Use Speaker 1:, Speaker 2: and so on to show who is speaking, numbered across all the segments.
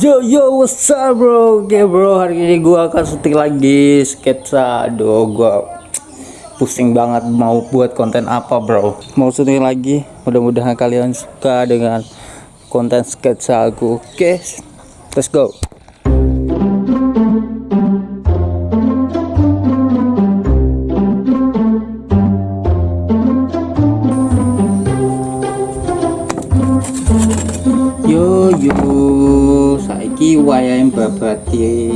Speaker 1: Yo yo what's up bro? Oke bro hari ini gua akan syuting lagi sketsa. Aduh gua pusing banget mau buat konten apa bro. Mau syuting lagi mudah-mudahan kalian suka dengan konten sketsa aku. Oke let's go saiki wayahe babati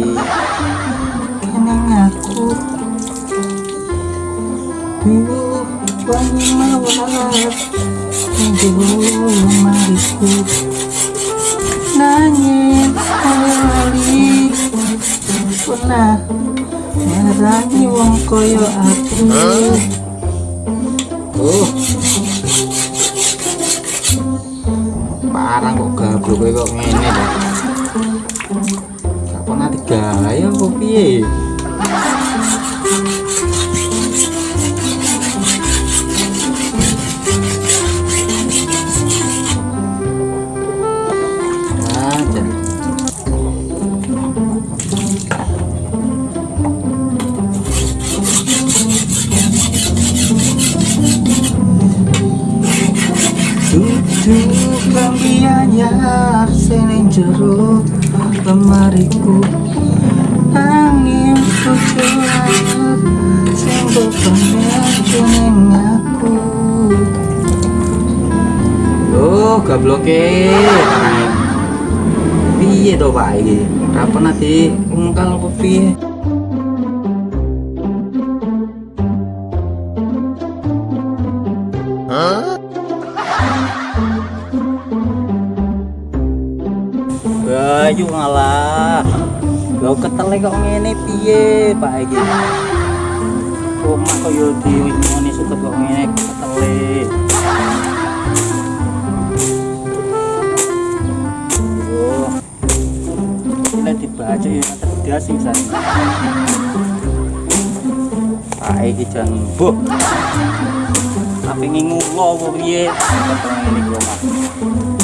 Speaker 2: Kenang aku Duh, wangi mawar. Duh, lemariku Nangis kali. Merangi wong koyo aku.
Speaker 1: Oh. Parang kok gablok kok ngene digaya kok piye.
Speaker 2: Duduk kambianya Seneng jero lemariku Angin puculan bebannya jeneng aku
Speaker 1: Oh, gabloke. Piye to, Pak iki? Kapan nanti ungkal apa Bayu ngalah. Lo ketele kok ngene piye, Pak iki? Omah kaya diwini suket kok ngene ketele. Oh. Ini dibaca ya terdas sing sana. Pak iki jan buh. Tapi ngulo apa piye? Iki omah.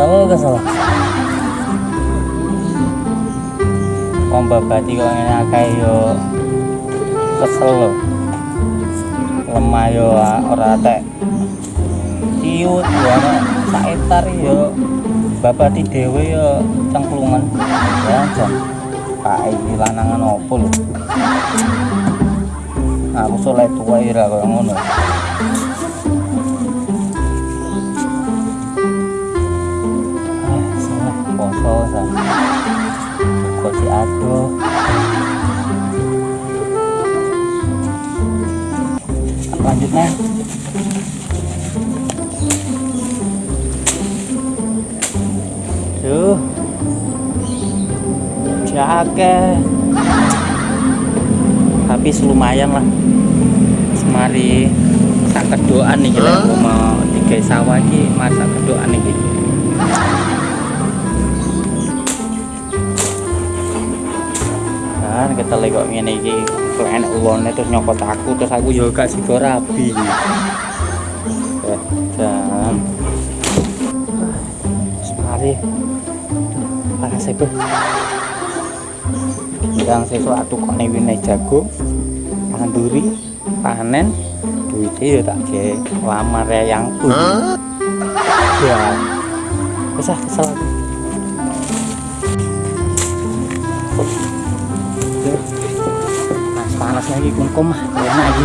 Speaker 1: Salah gak salah? Wong babati kok ngene akeh yo kesel lho. Lemah yo ah, ora tek. Ciut yo ana sak etar yo babati dhewe yo cengklungan. Ya jan. Pak iki lanangan opo lho. Aku soleh tua ira koyo ngono. Kok diaduh. Lanjut nih. Duh. Jake. Tapi lumayan lah. Semari sak kedoan nih kita mau tiga sawah iki masak kedoan iki. Kan kita lagi kok ngene iki enak ulone terus nyokot aku terus aku yo gak sida rabi. Eh, jam. Semari. Panas itu. Yang sesuatu kok nih jago, anduri, panen, duitnya ya tak ke lamar ya yang pun. Ya, bisa kesel aku. Panas panas lagi kungkum mah, enak lagi.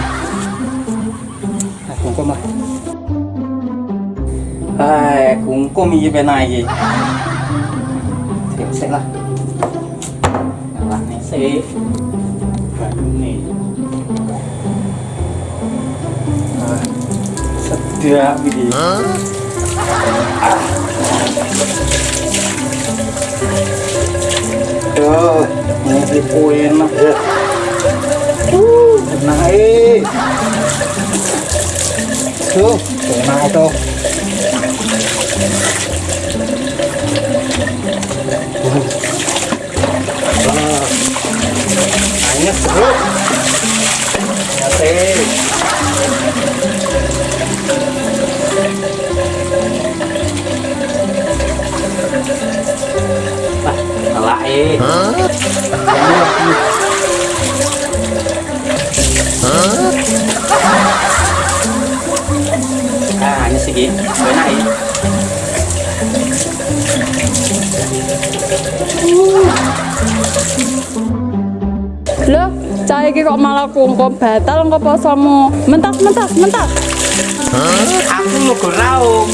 Speaker 1: Nah, kungkum lah. Hai, kungkum iki penak iki. Sik lah. Nyala nih sik. Banyu nih. Ah. tidak ini Tuh, ini enak ya. Uh, xương của nào đâu Hãy subscribe cho kênh Ghiền Mì Gõ Để không bỏ lỡ những segi. Enak eh.
Speaker 3: Loh, cah iki kok malah kungkum batal engko posomu. Mentas, mentas, mentas.
Speaker 1: Aku mau raung.